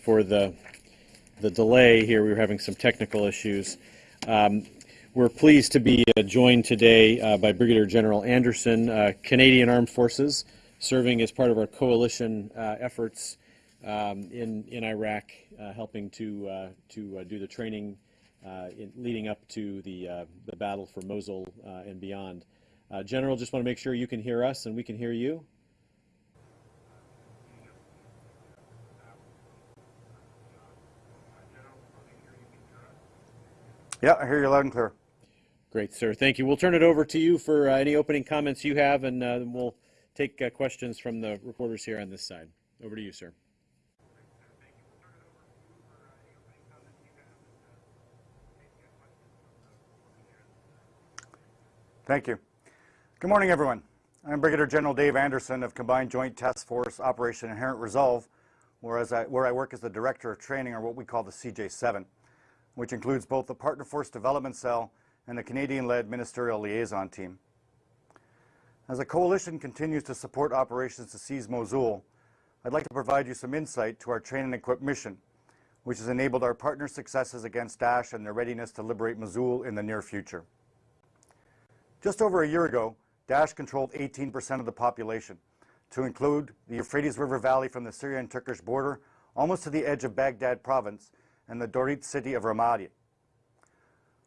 for the, the delay here. We were having some technical issues. Um, we're pleased to be uh, joined today uh, by Brigadier General Anderson, uh, Canadian Armed Forces, serving as part of our coalition uh, efforts um, in, in Iraq, uh, helping to, uh, to do the training in, leading up to the, the battle for Mosul and beyond. General, just want to make sure you can hear us and we can hear you. Yeah, I hear you loud and clear. Great, sir. Thank you. We'll turn it over to you for uh, any opening comments you have, and uh, we'll take uh, questions from the reporters here on this side. Over to you, sir. Thank you. Good morning, everyone. I'm Brigadier General Dave Anderson of Combined Joint Task Force Operation Inherent Resolve, whereas I, where I work as the Director of Training, or what we call the CJ7 which includes both the Partner Force Development Cell and the Canadian-led Ministerial Liaison Team. As the coalition continues to support operations to seize Mosul, I'd like to provide you some insight to our train and equip mission, which has enabled our partner successes against Daesh and their readiness to liberate Mosul in the near future. Just over a year ago, Daesh controlled 18% of the population, to include the Euphrates River Valley from the Syrian-Turkish border almost to the edge of Baghdad province and the Dorit city of Ramadi.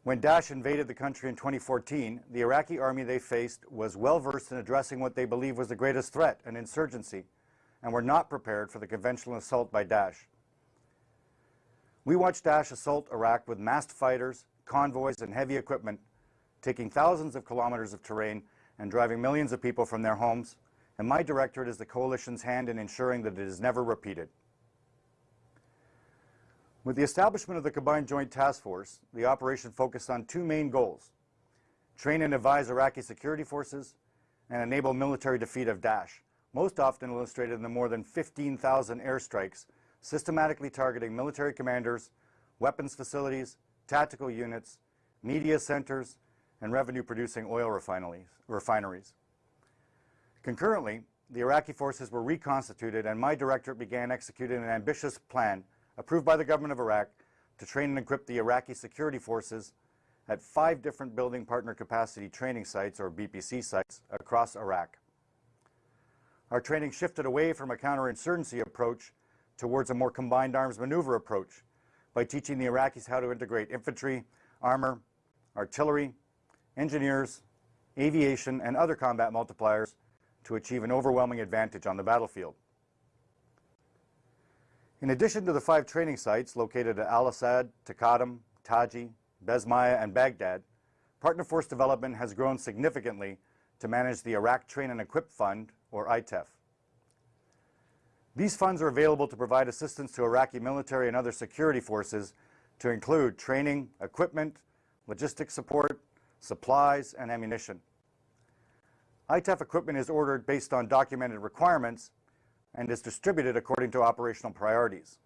When Daesh invaded the country in 2014, the Iraqi army they faced was well versed in addressing what they believed was the greatest threat, an insurgency, and were not prepared for the conventional assault by Daesh. We watched Daesh assault Iraq with massed fighters, convoys, and heavy equipment, taking thousands of kilometers of terrain and driving millions of people from their homes, and my directorate is the coalition's hand in ensuring that it is never repeated. With the establishment of the Combined Joint Task Force, the operation focused on two main goals, train and advise Iraqi security forces and enable military defeat of Daesh, most often illustrated in the more than 15,000 airstrikes systematically targeting military commanders, weapons facilities, tactical units, media centers, and revenue-producing oil refineries. Concurrently, the Iraqi forces were reconstituted and my directorate began executing an ambitious plan approved by the government of Iraq to train and equip the Iraqi security forces at five different building partner capacity training sites, or BPC sites, across Iraq. Our training shifted away from a counterinsurgency approach towards a more combined arms maneuver approach by teaching the Iraqis how to integrate infantry, armor, artillery, engineers, aviation, and other combat multipliers to achieve an overwhelming advantage on the battlefield. In addition to the five training sites located at Al-Asad, Taqadum, Taji, Besmaya, and Baghdad, Partner Force Development has grown significantly to manage the Iraq Train and Equip Fund, or ITEF. These funds are available to provide assistance to Iraqi military and other security forces to include training, equipment, logistics support, supplies, and ammunition. ITEF equipment is ordered based on documented requirements and is distributed according to operational priorities.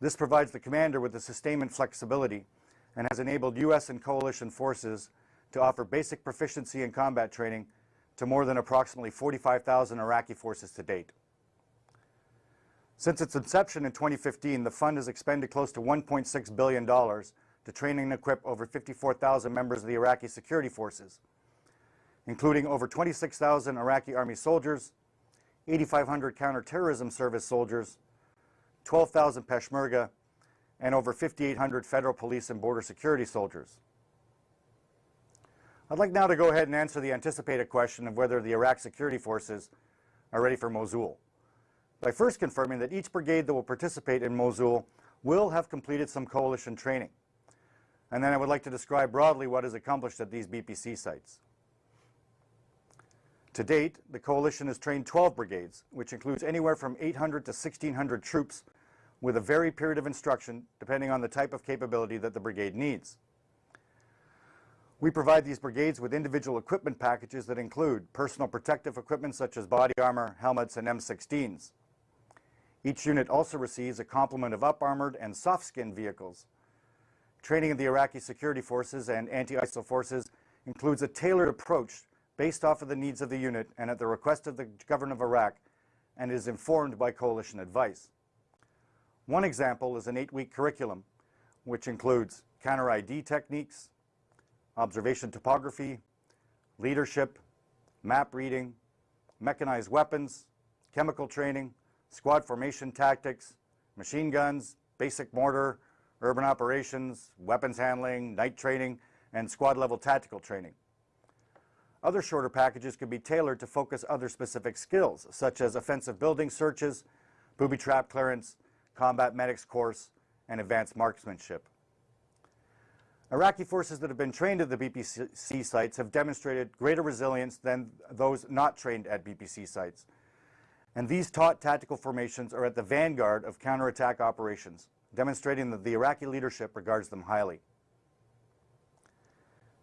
This provides the commander with the sustainment flexibility and has enabled U.S. and coalition forces to offer basic proficiency in combat training to more than approximately 45,000 Iraqi forces to date. Since its inception in 2015, the fund has expended close to $1.6 billion to train and equip over 54,000 members of the Iraqi security forces, including over 26,000 Iraqi army soldiers, 8,500 counterterrorism service soldiers, 12,000 Peshmerga, and over 5,800 federal police and border security soldiers. I'd like now to go ahead and answer the anticipated question of whether the Iraq security forces are ready for Mosul. By first confirming that each brigade that will participate in Mosul will have completed some coalition training. And then I would like to describe broadly what is accomplished at these BPC sites. To date, the coalition has trained 12 brigades, which includes anywhere from 800 to 1,600 troops with a varied period of instruction depending on the type of capability that the brigade needs. We provide these brigades with individual equipment packages that include personal protective equipment such as body armor, helmets, and M16s. Each unit also receives a complement of up-armored and soft-skin vehicles. Training of the Iraqi security forces and anti-ISIL forces includes a tailored approach based off of the needs of the unit and at the request of the government of Iraq and is informed by coalition advice. One example is an eight-week curriculum, which includes counter ID techniques, observation topography, leadership, map reading, mechanized weapons, chemical training, squad formation tactics, machine guns, basic mortar, urban operations, weapons handling, night training, and squad level tactical training. Other shorter packages could be tailored to focus other specific skills, such as offensive building searches, booby trap clearance, combat medics course, and advanced marksmanship. Iraqi forces that have been trained at the BPC sites have demonstrated greater resilience than those not trained at BPC sites. And these taught tactical formations are at the vanguard of counterattack operations, demonstrating that the Iraqi leadership regards them highly.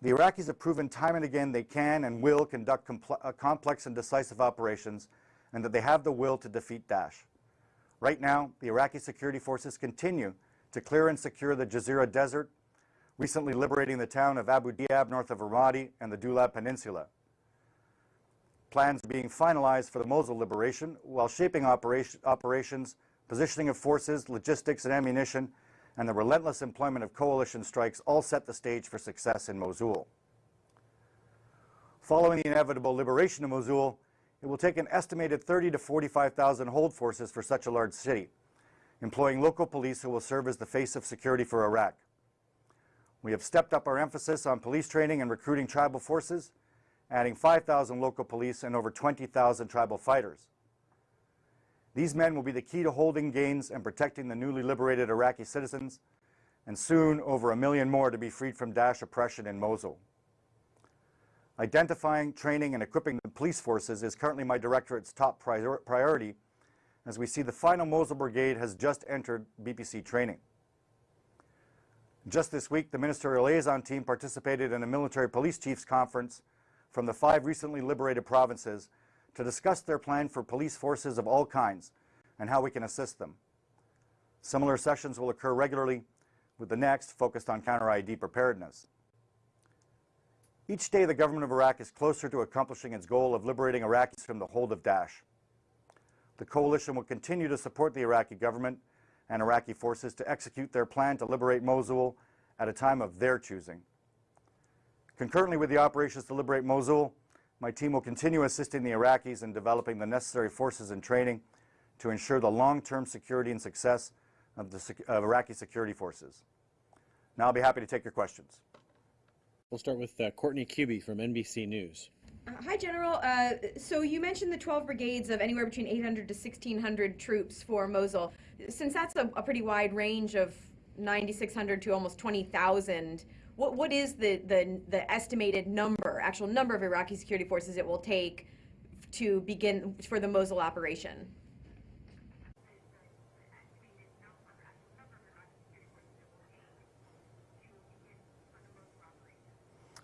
The Iraqis have proven time and again they can and will conduct uh, complex and decisive operations and that they have the will to defeat Daesh. Right now, the Iraqi security forces continue to clear and secure the Jazeera Desert, recently liberating the town of Abu Diab north of Ramadi and the Dulab Peninsula. Plans being finalized for the Mosul liberation while shaping operation, operations, positioning of forces, logistics and ammunition, and the relentless employment of coalition strikes all set the stage for success in Mosul. Following the inevitable liberation of Mosul, it will take an estimated 30 to 45,000 hold forces for such a large city, employing local police who will serve as the face of security for Iraq. We have stepped up our emphasis on police training and recruiting tribal forces, adding 5,000 local police and over 20,000 tribal fighters. These men will be the key to holding gains and protecting the newly liberated Iraqi citizens, and soon over a million more to be freed from Daesh oppression in Mosul. Identifying, training, and equipping the police forces is currently my directorate's top prior- priority, as we see the final Mosul Brigade has just entered BPC training. Just this week, the ministerial liaison team participated in a military police chiefs conference from the five recently liberated provinces to discuss their plan for police forces of all kinds and how we can assist them. Similar sessions will occur regularly, with the next focused on counter ID preparedness. Each day, the government of Iraq is closer to accomplishing its goal of liberating Iraqis from the hold of Daesh. The coalition will continue to support the Iraqi government and Iraqi forces to execute their plan to liberate Mosul at a time of their choosing. Concurrently with the operations to liberate Mosul, my team will continue assisting the Iraqis in developing the necessary forces and training to ensure the long-term security and success of the sec- of Iraqi security forces. Now I'll be happy to take your questions. We'll start with uh, Courtney Kube from NBC News. Uh, Hi, General. Uh, so you mentioned the 12 brigades of anywhere between 800 to 1,600 troops for Mosul. Since that's a, a pretty wide range of 9,600 to almost 20,000, what, what is the, the, the estimated number, actual number of Iraqi security forces it will take to begin for the Mosul operation?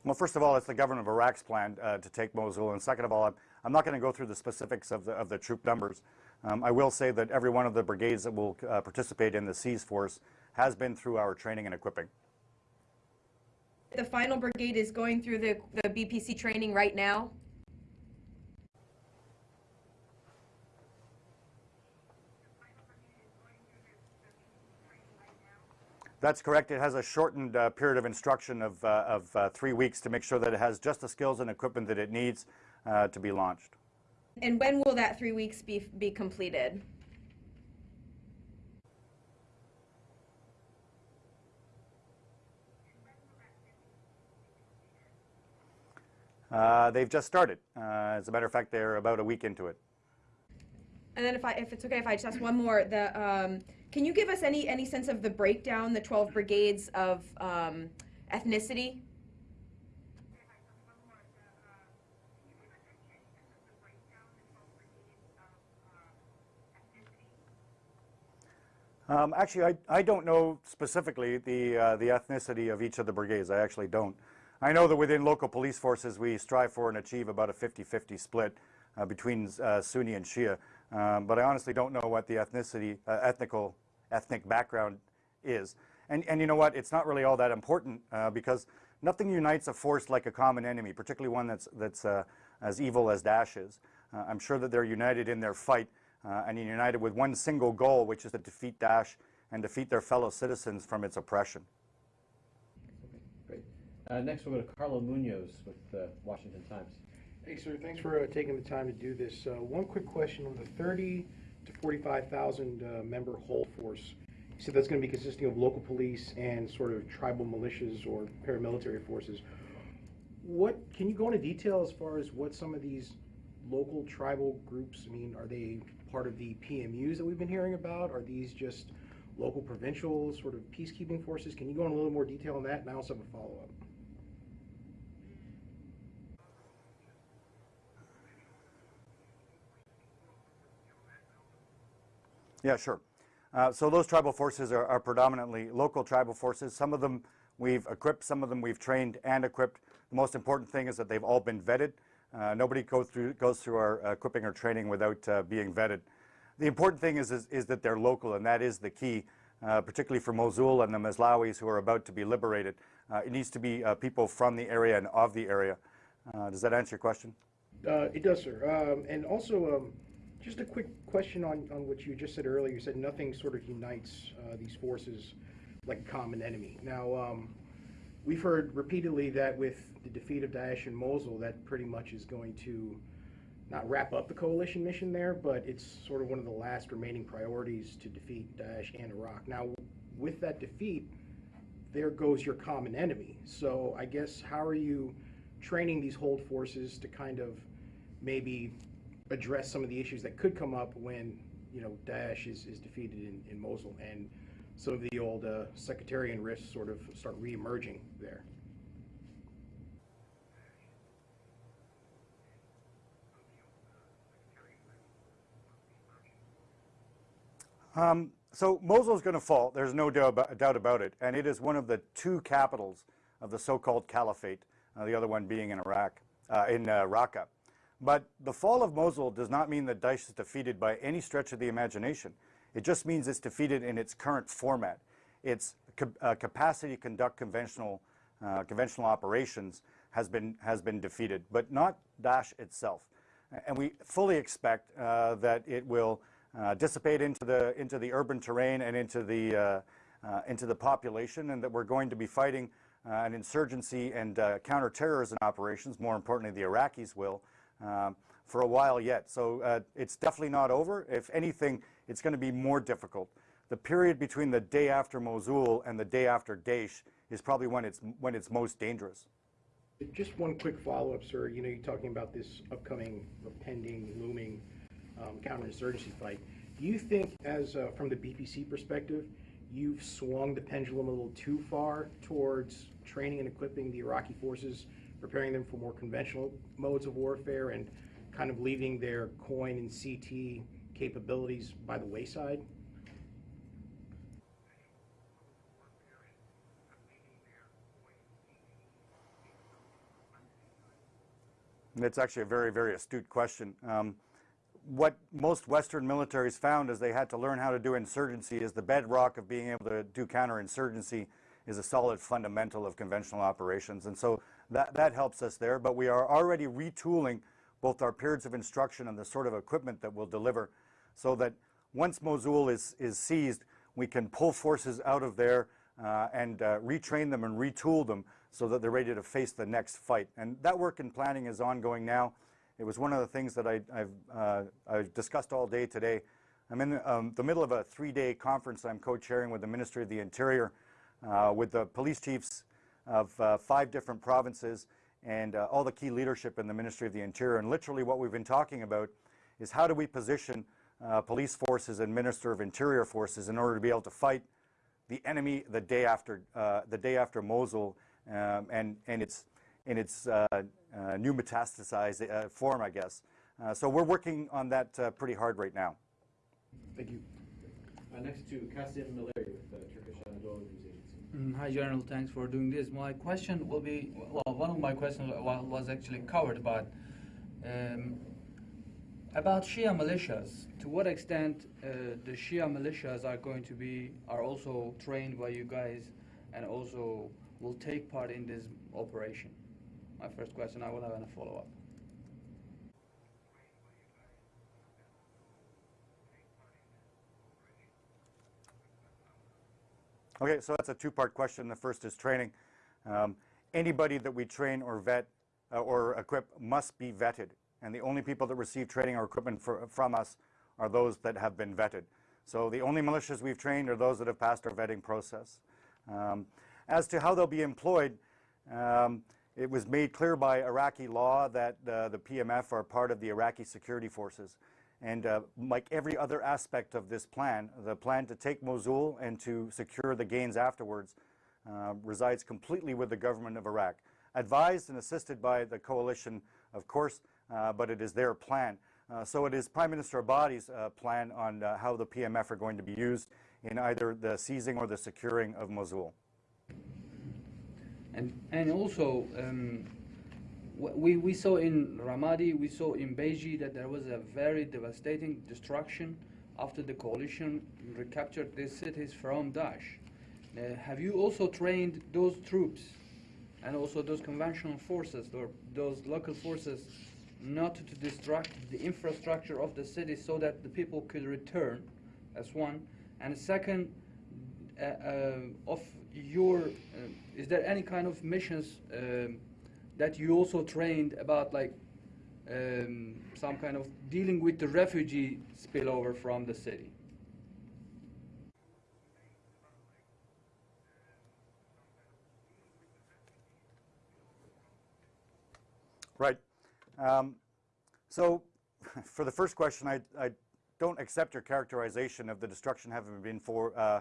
Well, first of all, it's the government of Iraq's plan uh, to take Mosul, and second of all, I'm, I'm not going to go through the specifics of the, of the troop numbers. Um, I will say that every one of the brigades that will uh, participate in the Seize Force has been through our training and equipping. The final brigade is going through the, the BPC training right now. That's correct. It has a shortened uh, period of instruction of, uh, of uh, three weeks to make sure that it has just the skills and equipment that it needs uh, to be launched. And when will that three weeks be, be completed? Uh, they've just started. Uh, as a matter of fact, they're about a week into it. And then if I, if it's okay, if I just ask one more, the, um, can you give us any, any sense of the breakdown, the 12 brigades of um, ethnicity? Um, actually, I, I don't know specifically the, uh, the ethnicity of each of the brigades. I actually don't. I know that within local police forces, we strive for and achieve about a 50-50 split uh, between uh, Sunni and Shia. Um, but I honestly don't know what the ethnicity, uh, ethnical, ethnic background is. And, and you know what? It's not really all that important uh, because nothing unites a force like a common enemy, particularly one that's, that's uh, as evil as Daesh is. I'm sure that they're united in their fight uh, and united with one single goal, which is to defeat Daesh and defeat their fellow citizens from its oppression. Uh, Next, we'll go to Carlo Munoz with the Washington Times. Hey, sir, thanks for uh, taking the time to do this. Uh, One quick question on the 30 to 45,000 uh, member whole force. You said that's going to be consisting of local police and sort of tribal militias or paramilitary forces. What, can you go into detail as far as what some of these local tribal groups, I mean, are they part of the PMUs that we've been hearing about? Are these just local provincial sort of peacekeeping forces? Can you go into a little more detail on that? And I also have a follow-up. Yeah, sure. Uh, so those tribal forces are, are predominantly local tribal forces. Some of them we've equipped, some of them we've trained and equipped. The most important thing is that they've all been vetted. Uh, nobody goes through, goes through our equipping or training without uh, being vetted. The important thing is, is, is that they're local, and that is the key, uh, particularly for Mosul and the Maslawis who are about to be liberated. Uh, it needs to be uh, people from the area and of the area. Does that answer your question? It does, sir. Um, And also, um, just a quick question on, on what you just said earlier. You said nothing sort of unites uh, these forces like a common enemy. Now, um, we've heard repeatedly that with the defeat of Daesh in Mosul, that pretty much is going to not wrap up the coalition mission there, but it's sort of one of the last remaining priorities to defeat Daesh and Iraq. Now, with that defeat, there goes your common enemy. So I guess how are you training these hold forces to kind of maybe address some of the issues that could come up when you know Daesh is, is defeated in, in Mosul and some of the old uh, sectarian risks sort of start re-emerging there. Um, so Mosul is going to fall. There's no doubt about, doubt about it, and it is one of the two capitals of the so-called caliphate. Uh, the other one being in Iraq, uh, in uh, Raqqa. But the fall of Mosul does not mean that Daesh is defeated by any stretch of the imagination. It just means it's defeated in its current format. Its uh, capacity to conduct conventional uh, conventional operations has been has been defeated, but not Daesh itself. And we fully expect uh, that it will uh, dissipate into the into the urban terrain and into the uh, uh, into the population, and that we're going to be fighting an insurgency and counterterrorism operations. More importantly, the Iraqis will um, for a while yet. So uh, it's definitely not over. If anything, it's going to be more difficult. The period between the day after Mosul and the day after Daesh is probably when it's when it's most dangerous. Just one quick follow-up, sir. You know, you're talking about this upcoming, pending, looming um, counterinsurgency fight. Do you think, as uh, from the BPC perspective, you've swung the pendulum a little too far towards training and equipping the Iraqi forces, preparing them for more conventional modes of warfare, and kind of leaving their coin and CT capabilities by the wayside? It's actually a very, very astute question. Um, what most Western militaries found is they had to learn how to do insurgency is the bedrock of being able to do counterinsurgency is a solid fundamental of conventional operations. And so that, that helps us there. But we are already retooling both our periods of instruction and the sort of equipment that we'll deliver so that once Mosul is, is seized, we can pull forces out of there uh, and uh, retrain them and retool them so that they're ready to face the next fight. And that work and planning is ongoing now. It was one of the things that I, I've, uh, I've discussed all day today. I'm in um, the middle of a three-day conference I'm co-chairing with the Ministry of the Interior, uh, with the police chiefs of uh, five different provinces and uh, all the key leadership in the Ministry of the Interior. And literally what we've been talking about is how do we position uh, police forces and Minister of Interior forces in order to be able to fight the enemy the day after uh, the day after Mosul um, and and its in its uh, uh, new metastasized form, I guess. So we're working on that pretty hard right now. Thank you. Next to Kasim Ileri with Turkish Anadolu. Mm, Hi, General. Thanks for doing this. My question will be, well, one of my questions was actually covered, but um, about Shia militias. To what extent uh, the Shia militias are going to be, are also trained by you guys and also will take part in this operation? My first question, I will have a follow-up. Okay, so that's a two-part question. The first is training. Um, anybody that we train or vet uh, or equip must be vetted, and the only people that receive training or equipment for, from us are those that have been vetted. So the only militias we've trained are those that have passed our vetting process. Um, as to how they'll be employed, um, it was made clear by Iraqi law that uh, the PMF are part of the Iraqi security forces. And uh, like every other aspect of this plan, the plan to take Mosul and to secure the gains afterwards uh, resides completely with the government of Iraq. Advised and assisted by the coalition, of course, uh, but it is their plan. Uh, so it is Prime Minister Abadi's uh, plan on uh, how the PMF are going to be used in either the seizing or the securing of Mosul. And and also, um, we we saw in Ramadi, we saw in Baiji that there was a very devastating destruction after the coalition recaptured these cities from Daesh. Uh, have you also trained those troops and also those conventional forces or those local forces not to destruct the infrastructure of the city so that the people could return? That's one. And second, uh, uh, of your, uh, is there any kind of missions um, that you also trained about like um, some kind of dealing with the refugee spillover from the city? Right. Um, so for the first question, I, I don't accept your characterization of the destruction having been for, uh,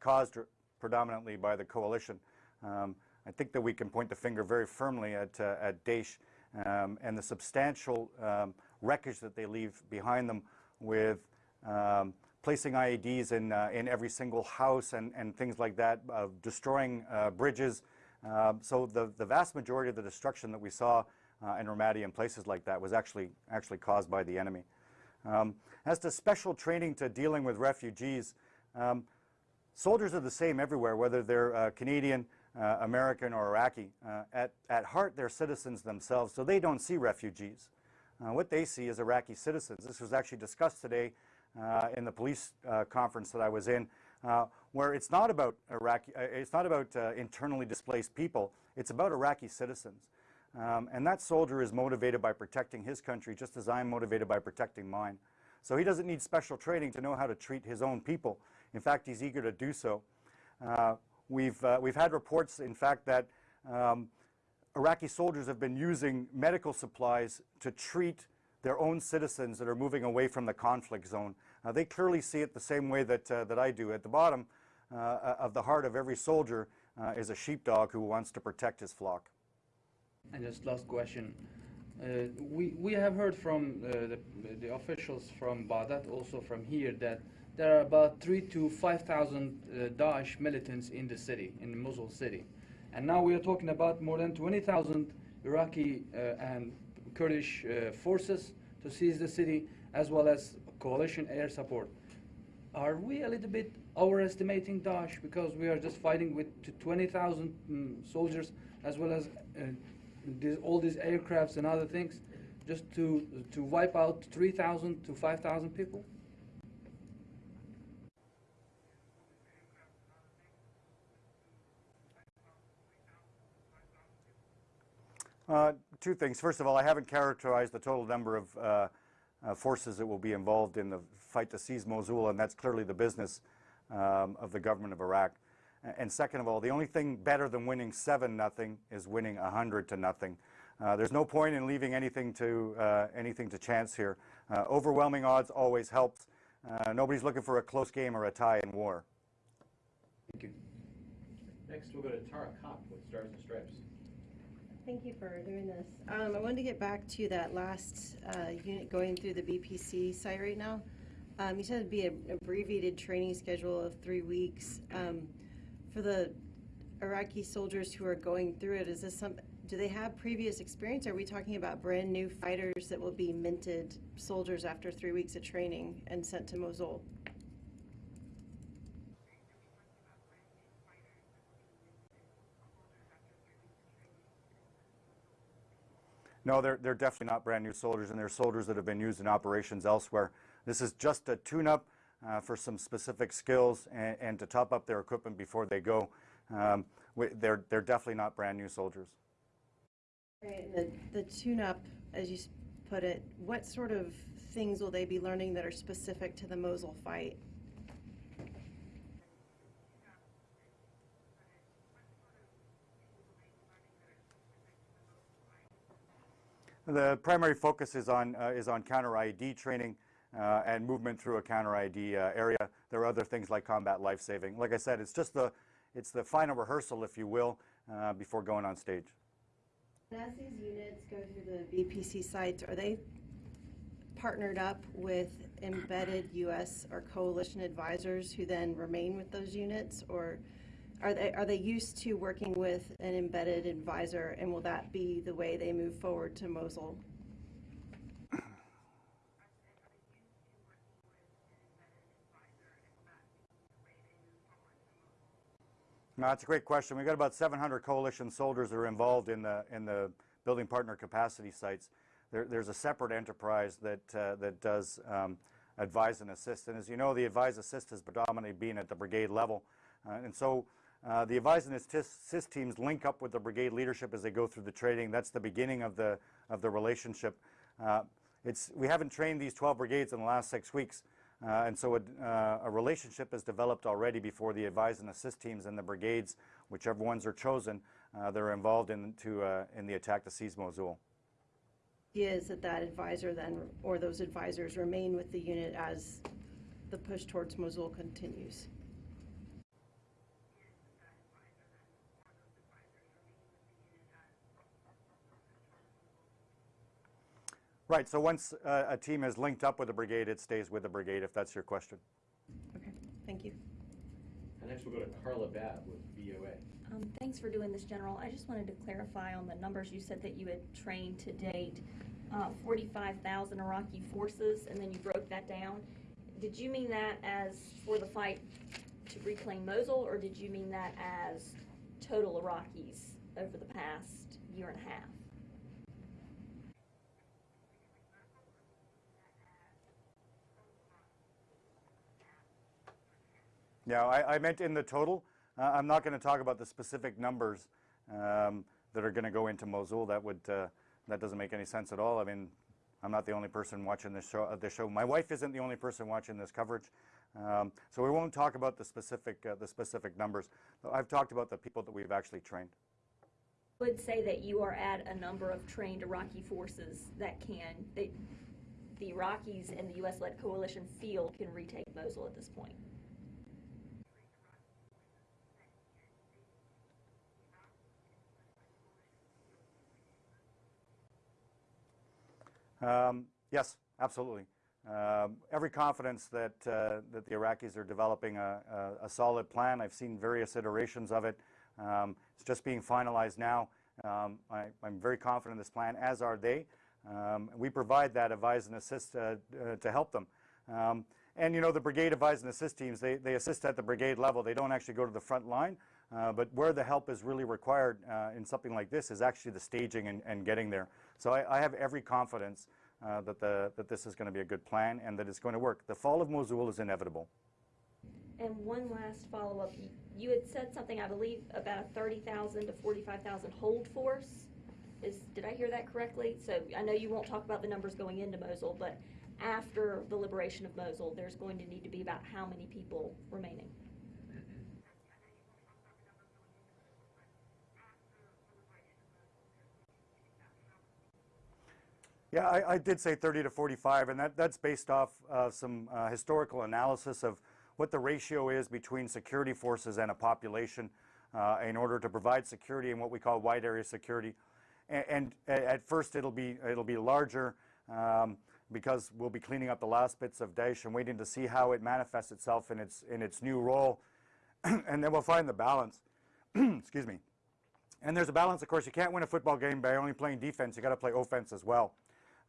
caused predominantly by the coalition. Um, I think that we can point the finger very firmly at, uh, at Daesh um, and the substantial um, wreckage that they leave behind them with um, placing IEDs in, uh, in every single house and, and things like that, uh, destroying bridges. Um, so the, the vast majority of the destruction that we saw uh, in Ramadi and places like that was actually, actually caused by the enemy. Um, as to special training to dealing with refugees, um, soldiers are the same everywhere, whether they're uh, Canadian, uh, American, or Iraqi. Uh, at, at heart, they're citizens themselves, so they don't see refugees. Uh, what they see is Iraqi citizens. This was actually discussed today uh, in the police uh, conference that I was in, uh, where it's not about Iraqi, it's not about internally displaced people. It's about Iraqi citizens. Um, and that soldier is motivated by protecting his country just as I'm motivated by protecting mine. So he doesn't need special training to know how to treat his own people. In fact, he's eager to do so. Uh, we've, uh, we've had reports, in fact, that um, Iraqi soldiers have been using medical supplies to treat their own citizens that are moving away from the conflict zone. Uh, they clearly see it the same way that, uh, that I do. At the bottom uh, of the heart of every soldier uh, is a sheepdog who wants to protect his flock. And just last question. Uh, we, we have heard from uh, the, the officials from Baghdad, also from here, that there are about three to 5,000 uh, Daesh militants in the city, in Mosul city. And now we are talking about more than 20,000 Iraqi uh, and Kurdish uh, forces to seize the city, as well as coalition air support. Are we a little bit overestimating Daesh because we are just fighting with 20,000 mm, soldiers as well as uh, all these aircrafts and other things just to, to wipe out 3,000 to 5,000 people? Uh, two things. First of all, I haven't characterized the total number of uh, uh, forces that will be involved in the fight to seize Mosul, and that's clearly the business um, of the government of Iraq. And second of all, the only thing better than winning seven nothing is winning a hundred to nothing. Uh, there's no point in leaving anything to uh, anything to chance here. Overwhelming odds always helps. Nobody's looking for a close game or a tie in war. Thank you. Next, we'll go to Tara Copp with Stars and Stripes. Thank you for doing this. Um, I wanted to get back to that last uh, unit going through the BPC site right now. Um, you said it'd be an abbreviated training schedule of three weeks. Um, for the Iraqi soldiers who are going through it, is this some, do they have previous experience? Are we talking about brand new fighters that will be minted soldiers after three weeks of training and sent to Mosul? No, they're, they're definitely not brand new soldiers, and they're soldiers that have been used in operations elsewhere. This is just a tune-up uh, for some specific skills and, and to top up their equipment before they go. Um, they're, they're definitely not brand new soldiers. Right, the, the tune-up, as you put it, what sort of things will they be learning that are specific to the Mosul fight? The primary focus is on, uh, is on counter IED training uh, and movement through a counter IED uh, area. There are other things like combat life saving. Like I said, it's just the, it's the final rehearsal, if you will, uh, before going on stage. And As these units go through the BPC sites, are they partnered up with embedded U.S. or coalition advisors who then remain with those units? Or are they, are they used to working with an embedded advisor, and will that be the way they move forward to Mosul? No, that's a great question. We've got about 700 coalition soldiers that are involved in the, in the building partner capacity sites. There, there's a separate enterprise that, uh, that does um, advise and assist. And as you know, the advise assist has predominantly been at the brigade level. Uh, and so uh, the advise and assist teams link up with the brigade leadership as they go through the training. That's the beginning of the, of the relationship. Uh, it's, we haven't trained these 12 brigades in the last six weeks. Uh, and so a, uh, a relationship is developed already before the advise and assist teams and the brigades, whichever ones are chosen, uh, they're involved in, to, uh, in the attack to seize Mosul. Is that that advisor then, or those advisors remain with the unit as the push towards Mosul continues? Right, so once uh, a team is linked up with a brigade, it stays with the brigade, if that's your question. Okay, thank you. And next we'll go to Carla Babb with VOA. Um, Thanks for doing this, General. I just wanted to clarify on the numbers you said that you had trained to date, uh, 45,000 Iraqi forces, and then you broke that down. Did you mean that as for the fight to reclaim Mosul, or did you mean that as total Iraqis over the past year and a half? Yeah, I, I meant in the total. Uh, I'm not going to talk about the specific numbers um, that are going to go into Mosul. That would uh, that doesn't make any sense at all. I mean, I'm not the only person watching this show. Uh, this show. My wife isn't the only person watching this coverage. Um, so we won't talk about the specific uh, the specific numbers. I've talked about the people that we've actually trained. I Would say that you are at a number of trained Iraqi forces that can, that the Iraqis and the U.S.-led coalition feel can retake Mosul at this point. Um, yes, absolutely. Um, every confidence that, uh, that the Iraqis are developing a, a, a, solid plan. I've seen various iterations of it. Um, it's just being finalized now. Um, I, am very confident in this plan, as are they. Um, we provide that advise and assist uh, uh, to help them. Um, and you know, the brigade advise and assist teams, they, they assist at the brigade level. They don't actually go to the front line. Uh, but where the help is really required uh, in something like this is actually the staging and, and getting there. So I, I have every confidence uh, that, the, that this is going to be a good plan and that it's going to work. The fall of Mosul is inevitable. And one last follow-up. You- You had said something, I believe, about a 30,000 to 45,000 hold force. Is, did I hear that correctly? So I know you won't talk about the numbers going into Mosul, but after the liberation of Mosul, there's going to need to be about how many people remaining? Yeah, I, I did say 30 to 45, and that, that's based off uh, some uh, historical analysis of what the ratio is between security forces and a population uh, in order to provide security in what we call wide area security. And, and at first it'll be, it'll be larger um, because we'll be cleaning up the last bits of Daesh and waiting to see how it manifests itself in its, in its new role. and then we'll find the balance. Excuse me. And there's a balance, of course. You can't win a football game by only playing defense. You got to play offense as well.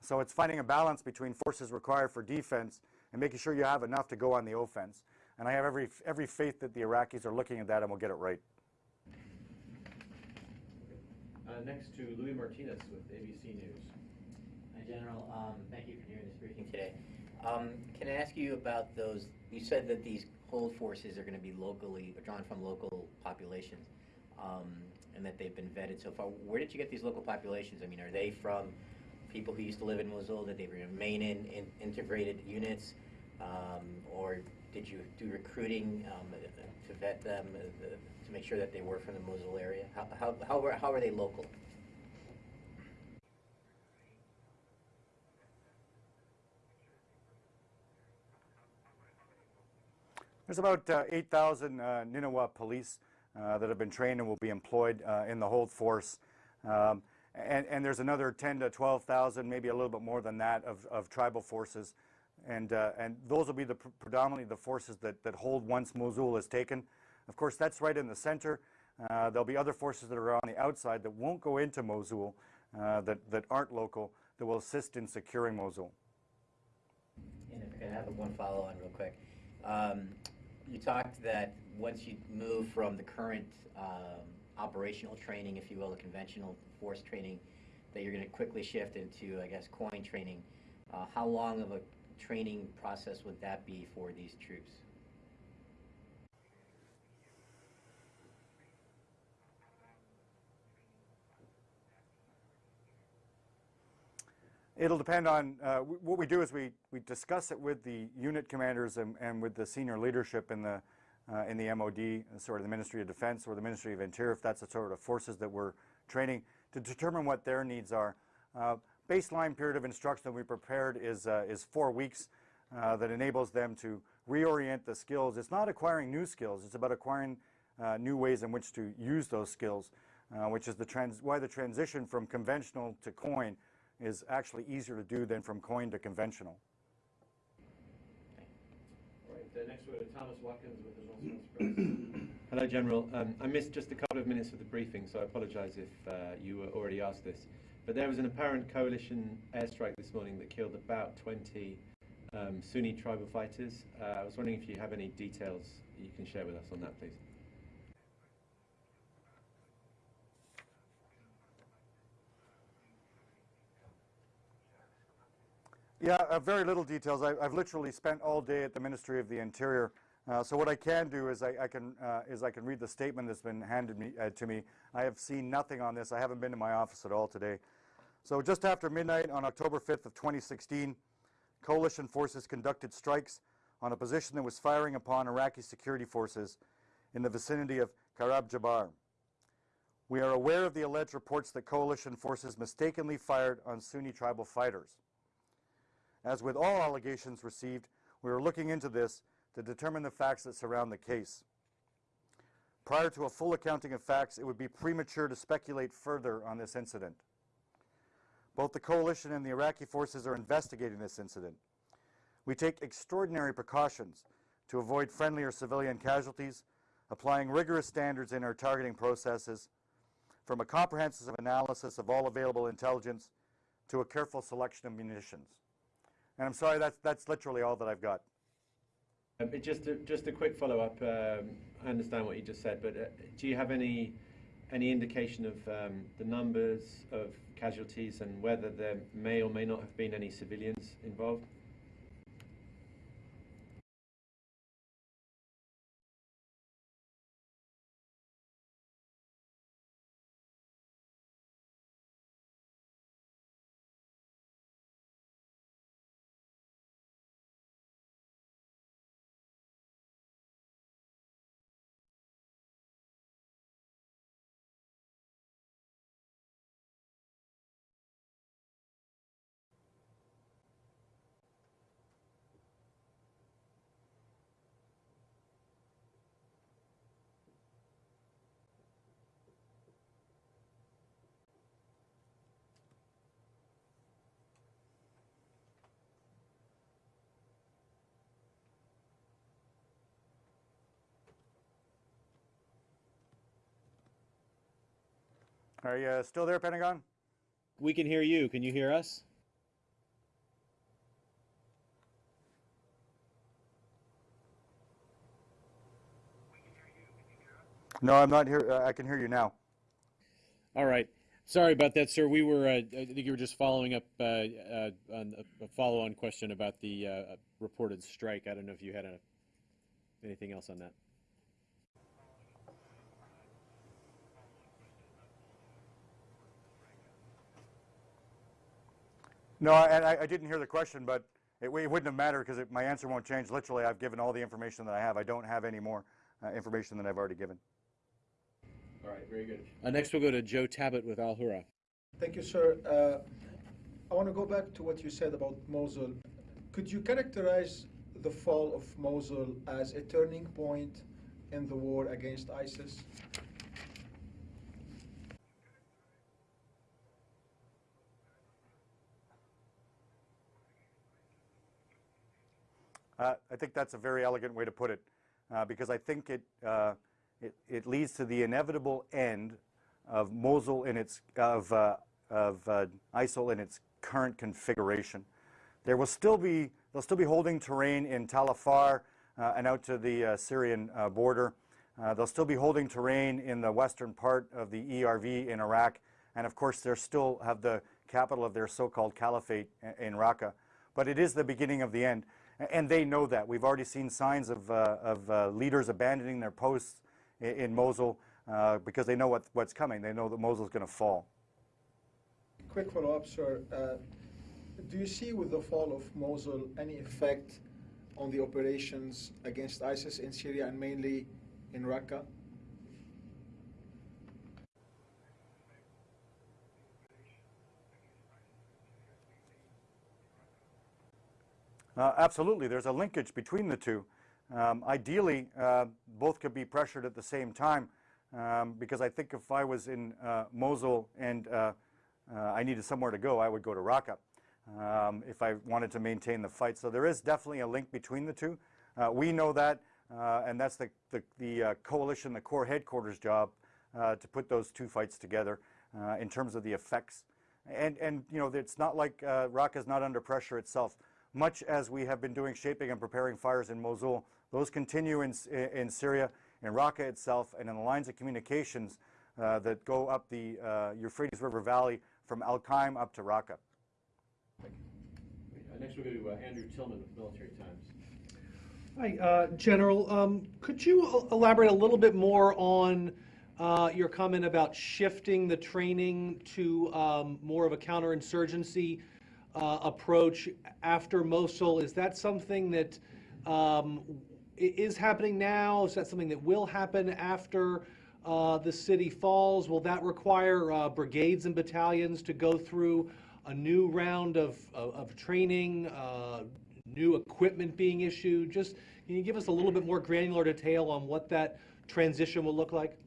So it's finding a balance between forces required for defense and making sure you have enough to go on the offense. And I have every, every faith that the Iraqis are looking at that and will get it right. Uh, next to Luis Martinez with ABC News. Hi, General. Um, thank you for doing this briefing today. Um, can I ask you about those? You said that these hold forces are going to be locally drawn from local populations, um, and that they've been vetted so far. Where did you get these local populations? I mean, are they from people who used to live in Mosul? Did they remain in, in integrated units, um, or did you do recruiting um, to vet them uh, to make sure that they were from the Mosul area? How how how were, how are they local? There's about uh, 8,000 uh, Ninawa police uh, that have been trained and will be employed uh, in the hold force. Um, and, and there's another 10 to 12,000, maybe a little bit more than that, of, of tribal forces. And, uh, and those will be the pr- predominantly the forces that, that hold once Mosul is taken. Of course, that's right in the center. Uh, there'll be other forces that are on the outside that won't go into Mosul, uh, that, that aren't local, that will assist in securing Mosul. And if I have one follow-on real quick. Um, you talked that once you move from the current um, operational training, if you will, the conventional force training, that you're going to quickly shift into, I guess, coin training. Uh, how long of a training process would that be for these troops? It'll depend on, uh, what we do is we, we discuss it with the unit commanders and, and with the senior leadership in the, uh, in the MOD, sort of the Ministry of Defense or the Ministry of Interior, if that's the sort of forces that we're training, to determine what their needs are. Uh, baseline period of instruction that we prepared is, uh, is four weeks uh, that enables them to reorient the skills. It's not acquiring new skills, it's about acquiring uh, new ways in which to use those skills, uh, which is the trans- why the transition from conventional to coin is actually easier to do than from coin to conventional. All right, next we Thomas Watkins with the Express. Hello, General. Um, I missed just a couple of minutes of the briefing, so I apologise if uh, you were already asked this. But there was an apparent coalition airstrike this morning that killed about 20 um, Sunni tribal fighters. Uh, I was wondering if you have any details you can share with us on that, please. Yeah, uh, very little details. I, I've literally spent all day at the Ministry of the Interior. Uh, so what I can do is I, I can uh, is I can read the statement that's been handed me uh, to me. I have seen nothing on this. I haven't been to my office at all today. So just after midnight on October 5th of 2016, coalition forces conducted strikes on a position that was firing upon Iraqi security forces in the vicinity of Karab Jabbar. We are aware of the alleged reports that coalition forces mistakenly fired on Sunni tribal fighters. As with all allegations received, we are looking into this to determine the facts that surround the case. Prior to a full accounting of facts, it would be premature to speculate further on this incident. Both the coalition and the Iraqi forces are investigating this incident. We take extraordinary precautions to avoid friendly or civilian casualties, applying rigorous standards in our targeting processes, from a comprehensive analysis of all available intelligence to a careful selection of munitions. And I'm sorry, that's, that's literally all that I've got. Um, just, a, just a quick follow-up. Um, I understand what you just said, but uh, do you have any any indication of um, the numbers of casualties and whether there may or may not have been any civilians involved? Are you uh, still there, Pentagon? We can hear you. Can you hear us? No, I'm not here. Uh, I can hear you now. All right. Sorry about that, sir. We were, uh, I think you were just following up uh, uh, on a- a follow-on question about the uh, reported strike. I don't know if you had a- anything else on that. No, and I, I didn't hear the question, but it, it wouldn't have mattered because my answer won't change. Literally, I've given all the information that I have. I don't have any more uh, information than I've already given. All right, very good. Uh, Next, we'll go to Joe Tabet with Al Hurra. Thank you, sir. Uh, I want to go back to what you said about Mosul. Could you characterize the fall of Mosul as a turning point in the war against ISIS? Uh, I think that's a very elegant way to put it, uh, because I think it, uh, it, it leads to the inevitable end of Mosul in its, of, uh, of uh, ISIL in its current configuration. There will still be, they'll still be holding terrain in Tal Afar uh, and out to the Syrian border. They'll still be holding terrain in the western part of the ERV in Iraq. And of course, they still have the capital of their so-called caliphate in Raqqa. But it is the beginning of the end. And they know that. We've already seen signs of, uh, of uh, leaders abandoning their posts i- in Mosul uh, because they know what, what's coming. They know that Mosul's going to fall. Quick follow-up, sir. Uh, do you see with the fall of Mosul any effect on the operations against ISIS in Syria and mainly in Raqqa? Uh, absolutely, there's a linkage between the two. Um, ideally, uh, both could be pressured at the same time, um, because I think if I was in uh, Mosul and uh, uh, I needed somewhere to go, I would go to Raqqa um, if I wanted to maintain the fight. So there is definitely a link between the two. Uh, we know that, and that's the, the, the coalition, the core headquarters job to put those two fights together in terms of the effects. And, and you know, it's not like uh, Raqqa is not under pressure itself. Much as we have been doing shaping and preparing fires in Mosul, those continue in, in Syria, in Raqqa itself, and in the lines of communications uh, that go up the uh, Euphrates River Valley from Al Qaim up to Raqqa. Next, we'll go to Andrew Tilghman with Military Times. Hi, uh, General. Um, Could you elaborate a little bit more on uh, your comment about shifting the training to um, more of a counterinsurgency uh, approach after Mosul? Is that something that um, is happening now? Is that something that will happen after uh, the city falls? Will that require uh, brigades and battalions to go through a new round of, of, of training, uh, new equipment being issued? Just, can you give us a little bit more granular detail on what that transition will look like?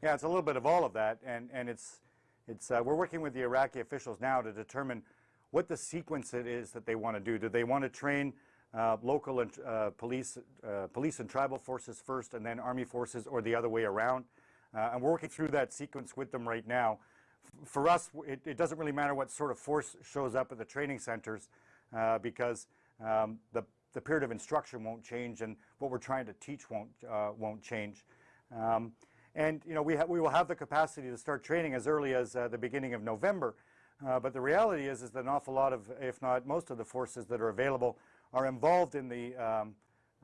Yeah, it's a little bit of all of that, and, and it's, it's, uh, we're working with the Iraqi officials now to determine what the sequence it is that they want to do. Do they want to train uh, local and uh, police, uh, police and tribal forces first, and then army forces, or the other way around? Uh, and we're working through that sequence with them right now. F- For us, it, it doesn't really matter what sort of force shows up at the training centers, uh, because um, the, the period of instruction won't change, and what we're trying to teach won't, won't change. Um, and you know, we, we will have the capacity to start training as early as uh, the beginning of November. Uh, but the reality is, is that an awful lot of, if not most of the forces that are available are involved in the, um,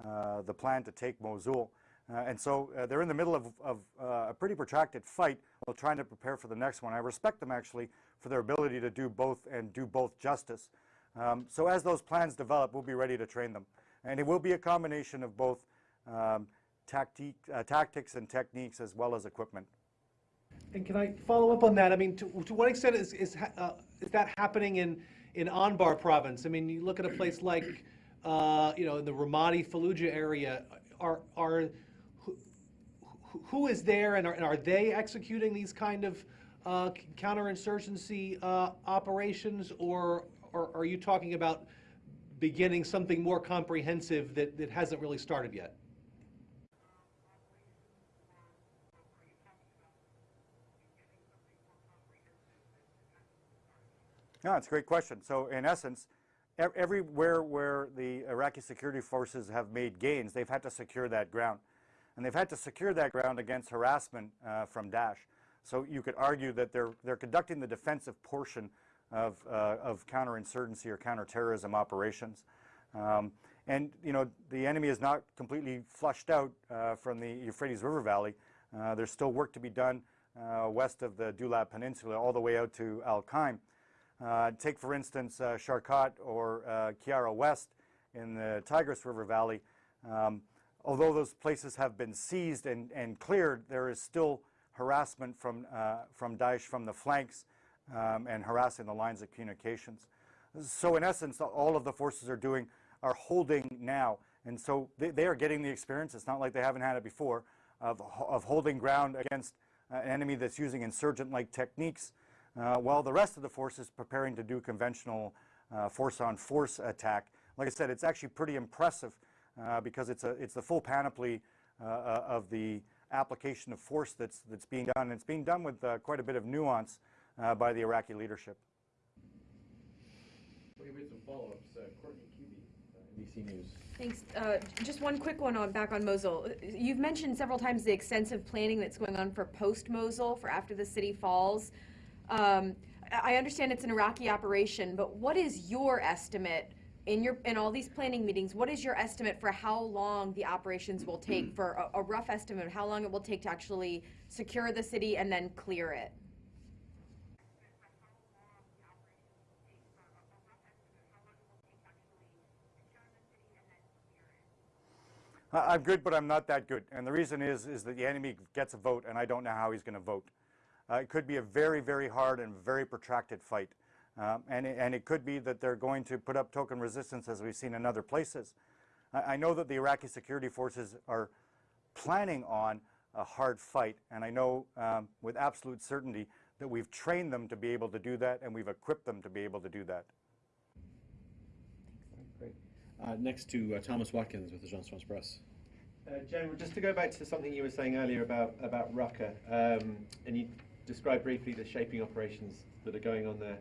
uh, the plan to take Mosul. Uh, and so uh, they're in the middle of, of uh, a pretty protracted fight while trying to prepare for the next one. I respect them actually for their ability to do both and do both justice. Um, so as those plans develop, we'll be ready to train them. And it will be a combination of both um, uh, tactics and techniques as well as equipment. And can I follow up on that? I mean, to, to what extent is, is, uh, is that happening in, in Anbar province? I mean, you look at a place like, uh, you know, in the Ramadi Fallujah area, are, are, who, who- who is there and are, and are they executing these kind of uh, counterinsurgency uh, operations? Or, or are you talking about beginning something more comprehensive that, that hasn't really started yet? No, it's a great question. So in essence, ev- everywhere where the Iraqi security forces have made gains, they've had to secure that ground. And they've had to secure that ground against harassment uh, from Daesh. So you could argue that they're, they're conducting the defensive portion of, uh, of counterinsurgency or counterterrorism operations. Um, and, you know, the enemy is not completely flushed out uh, from the Euphrates River Valley. Uh, there's still work to be done uh, west of the Dulab Peninsula all the way out to Al Qaim. Uh, take, for instance, uh, Sharkat or uh, Qayyarah West in the Tigris River Valley. Um, although those places have been seized and, and cleared, there is still harassment from, uh, from Daesh from the flanks um, and harassing the lines of communications. So in essence, all of the forces are doing are holding now. And so they, they are getting the experience, it's not like they haven't had it before, of, of holding ground against uh, an enemy that's using insurgent-like techniques, while the rest of the force is preparing to do conventional uh, force-on-force attack. Like I said, it's actually pretty impressive uh, because it's, a, it's the full panoply uh, uh, of the application of force that's, that's being done. And it's being done with uh, quite a bit of nuance uh, by the Iraqi leadership. We made some follow-ups. Uh, Courtney Kube, NBC News. Thanks. Uh, Just one quick one on, back on Mosul. You've mentioned several times the extensive planning that's going on for post-Mosul, for after the city falls. Um, I I understand it's an Iraqi operation, but what is your estimate in your, in all these planning meetings, what is your estimate for how long the operations will take, for a- a rough estimate of how long it will take to actually secure the city and then clear it? I- I'm good, but I'm not that good. And the reason is, is that the enemy gets a vote, and I don't know how he's going to vote. Uh, it could be a very, very hard and very protracted fight. Um, and, it, and it could be that they're going to put up token resistance, as we've seen in other places. I, I know that the Iraqi security forces are planning on a hard fight, and I know um, with absolute certainty that we've trained them to be able to do that, and we've equipped them to be able to do that. Great. Uh, next to uh, Thomas Watkins with the Agence France-Presse. Uh, General, just to go back to something you were saying earlier about, about Raqqa, um, and you described briefly the shaping operations that are going on there.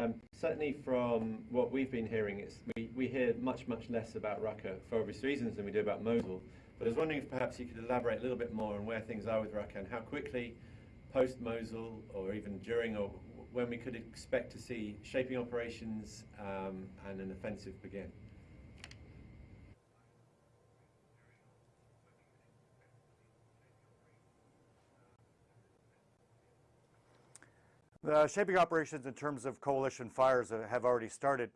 Um, certainly from what we've been hearing, it's, we, we hear much, much less about Raqqa for obvious reasons than we do about Mosul. But I was wondering if perhaps you could elaborate a little bit more on where things are with Raqqa and how quickly post-Mosul or even during or when we could expect to see shaping operations um, and an offensive begin. The shaping operations in terms of coalition fires have already started,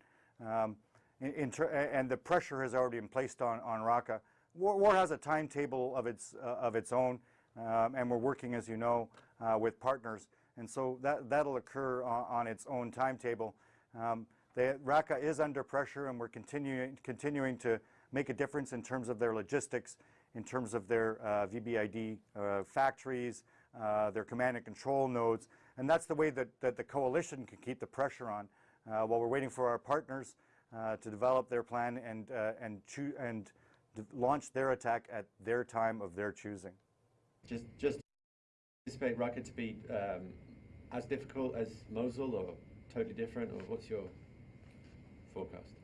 um, and the pressure has already been placed on, on Raqqa. War, war has a timetable of its, uh, of its own, um, and we're working, as you know, uh, with partners. And so that, that'll occur on, on its own timetable. Um, Raqqa is under pressure, and we're continuing, continuing to make a difference in terms of their logistics, in terms of their uh, VBID uh, factories, uh, their command and control nodes, and that's the way that, that the coalition can keep the pressure on uh, while we're waiting for our partners uh, to develop their plan and, uh, and, and launch their attack at their time of their choosing. Just, just anticipate Raqqa to be um, as difficult as Mosul or totally different, or what's your forecast?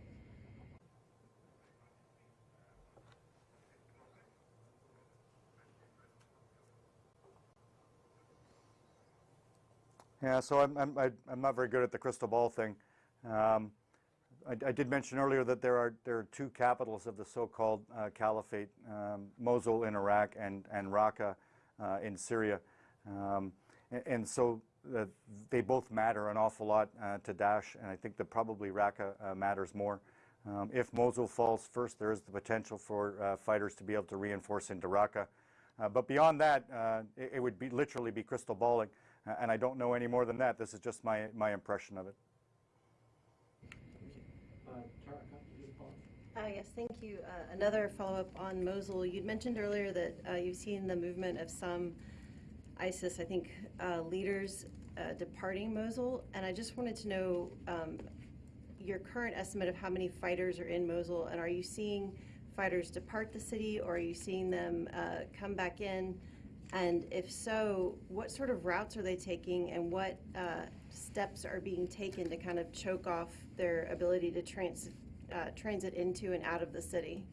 Yeah, so I'm, I'm, I'm not very good at the crystal ball thing. Um, I, I did mention earlier that there are, there are two capitals of the so-called uh, caliphate, um, Mosul in Iraq and, and Raqqa uh, in Syria. Um, a- and, so uh, they both matter an awful lot uh, to Daesh, and I think that probably Raqqa uh, matters more. Um, if Mosul falls first, there is the potential for fighters to be able to reinforce into Raqqa. But beyond that, it, it would be literally be crystal balling, and I don't know any more than that. This is just my, my impression of it. Uh, yes, thank you. Uh, another follow-up on Mosul. You'd mentioned earlier that uh, you've seen the movement of some ISIS, I think, uh, leaders uh, departing Mosul, and I just wanted to know um, your current estimate of how many fighters are in Mosul, and are you seeing fighters depart the city, or are you seeing them uh, come back in? And if so, what sort of routes are they taking and what uh, steps are being taken to kind of choke off their ability to trans, uh, transit into and out of the city?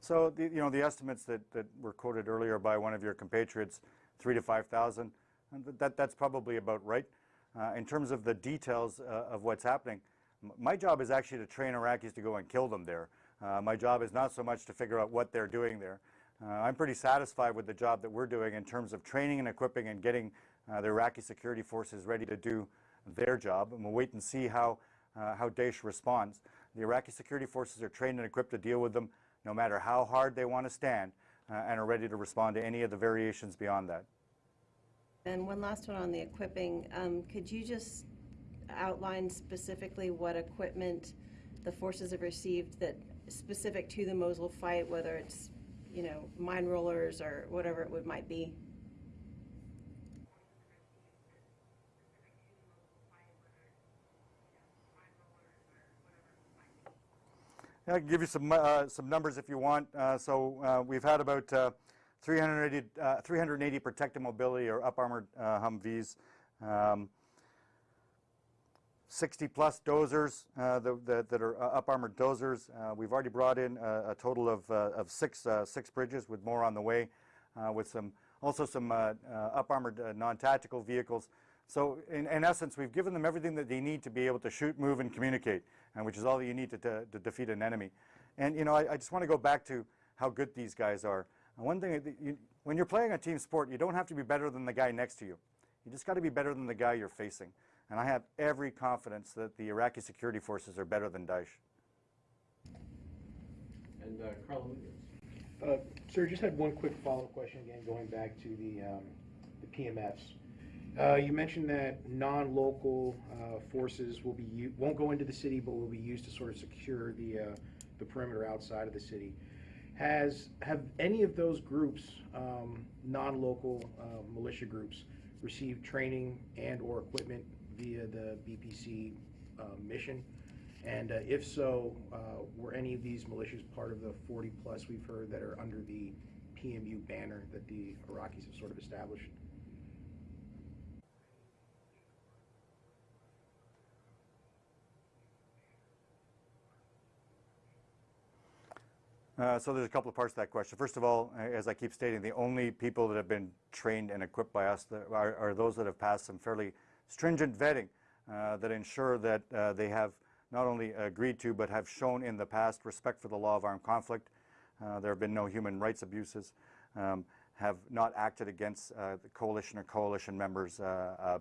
So, the, you know, the estimates that, that were quoted earlier by one of your compatriots, three to 5,000, that, that's probably about right. Uh, in terms of the details uh, of what's happening, my job is actually to train Iraqis to go and kill them there. Uh, my job is not so much to figure out what they're doing there. Uh, I'm pretty satisfied with the job that we're doing in terms of training and equipping and getting uh, the Iraqi security forces ready to do their job. And we'll wait and see how, uh, how Daesh responds. The Iraqi security forces are trained and equipped to deal with them no matter how hard they want to stand uh, and are ready to respond to any of the variations beyond that. And one last one on the equipping. Um, could you just outline specifically what equipment the forces have received that specific to the Mosul fight, whether it's, you know, mine rollers or whatever it would might be? I can give you some, uh, some numbers if you want. Uh, so uh, we've had about uh, 380, uh, 380 protected mobility or up armored uh, Humvees, um, 60 plus dozers uh, that, that, are uh, up armored dozers. Uh, we've already brought in a, a total of, uh, of six, uh, six bridges with more on the way, with some also some uh, uh, up armored uh, non tactical vehicles. So in, in essence, we've given them everything that they need to be able to shoot, move, and communicate, and which is all that you need to, to, to defeat an enemy. And you know, I, I just want to go back to how good these guys are. And one thing, you, when you're playing a team sport, you don't have to be better than the guy next to you. You just got to be better than the guy you're facing. And I have every confidence that the Iraqi security forces are better than Daesh. And uh, Carl, Uh, Sir, just had one quick follow-up question again, going back to the, um, the PMFs. Uh, you mentioned that non-local, uh, forces will be won't go into the city, but will be used to sort of secure the, uh, the perimeter outside of the city. Has, have any of those groups, um, non-local, uh, militia groups, received training and/or equipment via the BPC, uh, mission? And uh, if so, uh, were any of these militias part of the 40-plus we've heard that are under the PMU banner that the Iraqis have sort of established? Uh, so there's a couple of parts to that question. First of all, as I keep stating, the only people that have been trained and equipped by us are, are those that have passed some fairly stringent vetting uh, that ensure that uh, they have not only agreed to but have shown in the past respect for the law of armed conflict. Uh, there have been no human rights abuses, um, have not acted against the coalition or coalition members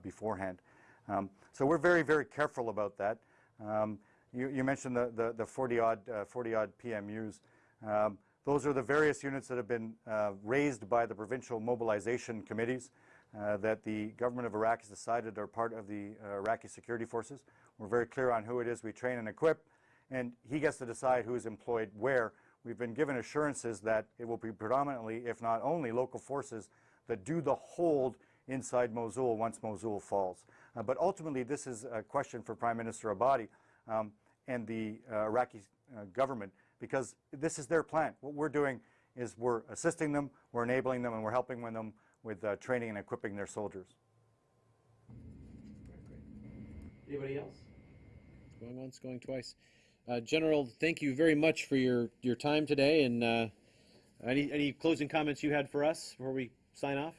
beforehand. Um, so we're very, very careful about that. Um, you, you mentioned the, the, the 40 odd, uh, 40 odd PMUs. Um, those are the various units that have been uh, raised by the provincial mobilization committees uh, that the government of Iraq has decided are part of the uh, Iraqi security forces. We're very clear on who it is we train and equip, and he gets to decide who is employed where. We've been given assurances that it will be predominantly, if not only, local forces that do the hold inside Mosul once Mosul falls. Uh, but ultimately, this is a question for Prime Minister Abadi um, and the uh, Iraqi uh, government because this is their plan. What we're doing is we're assisting them, we're enabling them, and we're helping them with uh, training and equipping their soldiers. Anybody else? Going once, going twice. Uh, General, thank you very much for your, your time today. And uh, any, any closing comments you had for us before we sign off?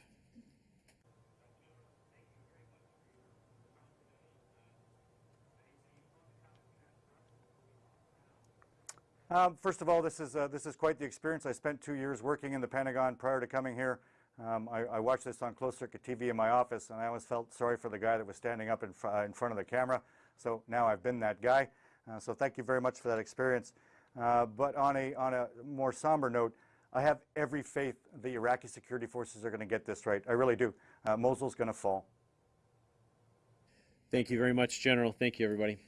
Um, first of all, this is, uh, this is quite the experience. I spent two years working in the Pentagon prior to coming here. Um, I, I watched this on closed circuit TV in my office, and I always felt sorry for the guy that was standing up in, fr- uh, in front of the camera. So now I've been that guy. Uh, so thank you very much for that experience. Uh, but on a, on a more somber note, I have every faith the Iraqi security forces are going to get this right. I really do. Uh, Mosul's going to fall. Thank you very much, General. Thank you, everybody.